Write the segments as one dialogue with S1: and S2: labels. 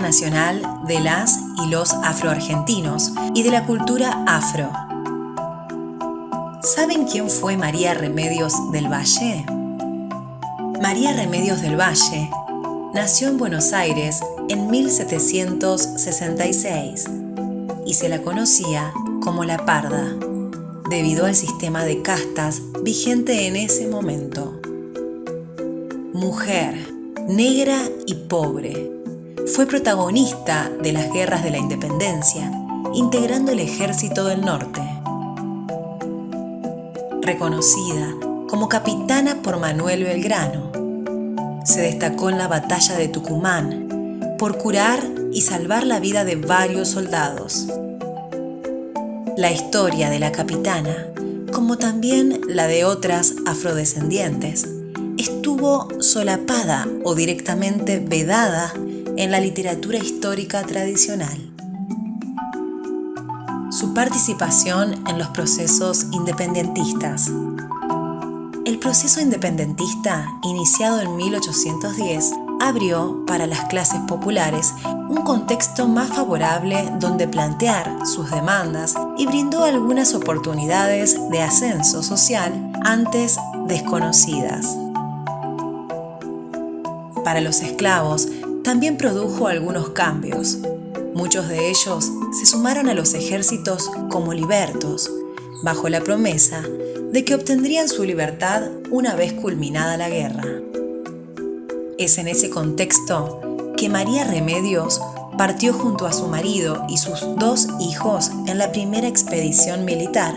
S1: Nacional de las y los afroargentinos y de la cultura afro. ¿Saben quién fue María Remedios del Valle? María Remedios del Valle nació en Buenos Aires en 1766 y se la conocía como la Parda, debido al sistema de castas vigente en ese momento. Mujer, negra y pobre, fue protagonista de las guerras de la independencia, integrando el ejército del norte. Reconocida como capitana por Manuel Belgrano, se destacó en la batalla de Tucumán por curar y salvar la vida de varios soldados. La historia de la capitana, como también la de otras afrodescendientes, estuvo solapada o directamente vedada en la literatura histórica tradicional. Su participación en los procesos independentistas. El proceso independentista, iniciado en 1810, abrió para las clases populares un contexto más favorable donde plantear sus demandas y brindó algunas oportunidades de ascenso social antes desconocidas. Para los esclavos, también produjo algunos cambios. Muchos de ellos se sumaron a los ejércitos como libertos, bajo la promesa de que obtendrían su libertad una vez culminada la guerra. Es en ese contexto que María Remedios partió junto a su marido y sus dos hijos en la primera expedición militar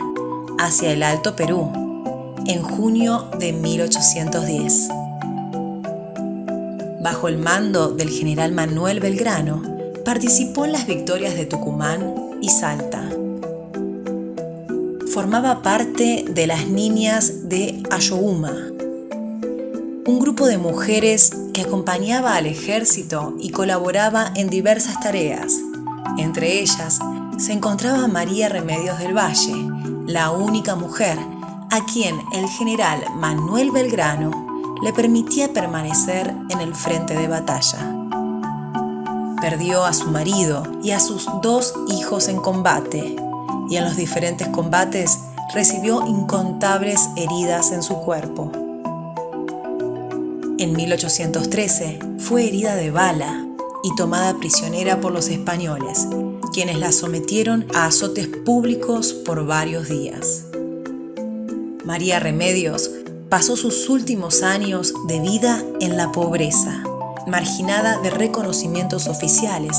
S1: hacia el Alto Perú, en junio de 1810 bajo el mando del general Manuel Belgrano, participó en las victorias de Tucumán y Salta. Formaba parte de las niñas de Ayohuma, un grupo de mujeres que acompañaba al ejército y colaboraba en diversas tareas. Entre ellas se encontraba María Remedios del Valle, la única mujer a quien el general Manuel Belgrano le permitía permanecer en el frente de batalla. Perdió a su marido y a sus dos hijos en combate, y en los diferentes combates recibió incontables heridas en su cuerpo. En 1813 fue herida de bala y tomada prisionera por los españoles, quienes la sometieron a azotes públicos por varios días. María Remedios pasó sus últimos años de vida en la pobreza, marginada de reconocimientos oficiales,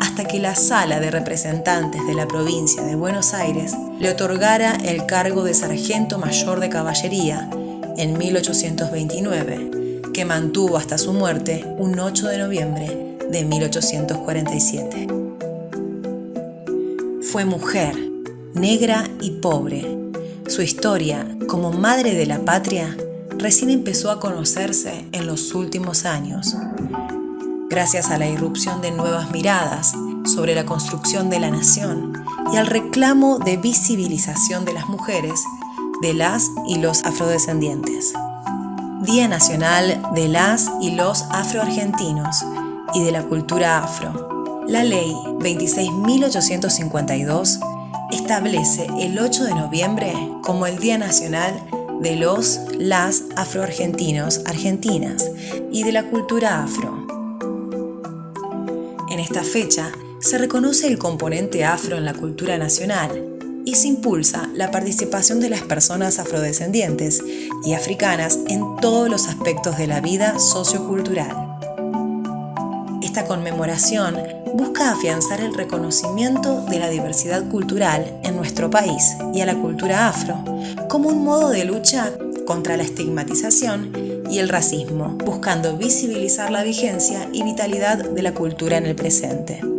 S1: hasta que la Sala de Representantes de la provincia de Buenos Aires le otorgara el cargo de sargento mayor de caballería en 1829, que mantuvo hasta su muerte un 8 de noviembre de 1847. Fue mujer, negra y pobre, su historia como madre de la patria recién empezó a conocerse en los últimos años, gracias a la irrupción de nuevas miradas sobre la construcción de la nación y al reclamo de visibilización de las mujeres, de las y los afrodescendientes. Día Nacional de las y los afroargentinos y de la cultura afro. La ley 26.852 establece el 8 de noviembre como el Día Nacional de los, las afroargentinos, argentinas y de la cultura afro. En esta fecha se reconoce el componente afro en la cultura nacional y se impulsa la participación de las personas afrodescendientes y africanas en todos los aspectos de la vida sociocultural. Esta conmemoración busca afianzar el reconocimiento de la diversidad cultural en nuestro país y a la cultura afro como un modo de lucha contra la estigmatización y el racismo, buscando visibilizar la vigencia y vitalidad de la cultura en el presente.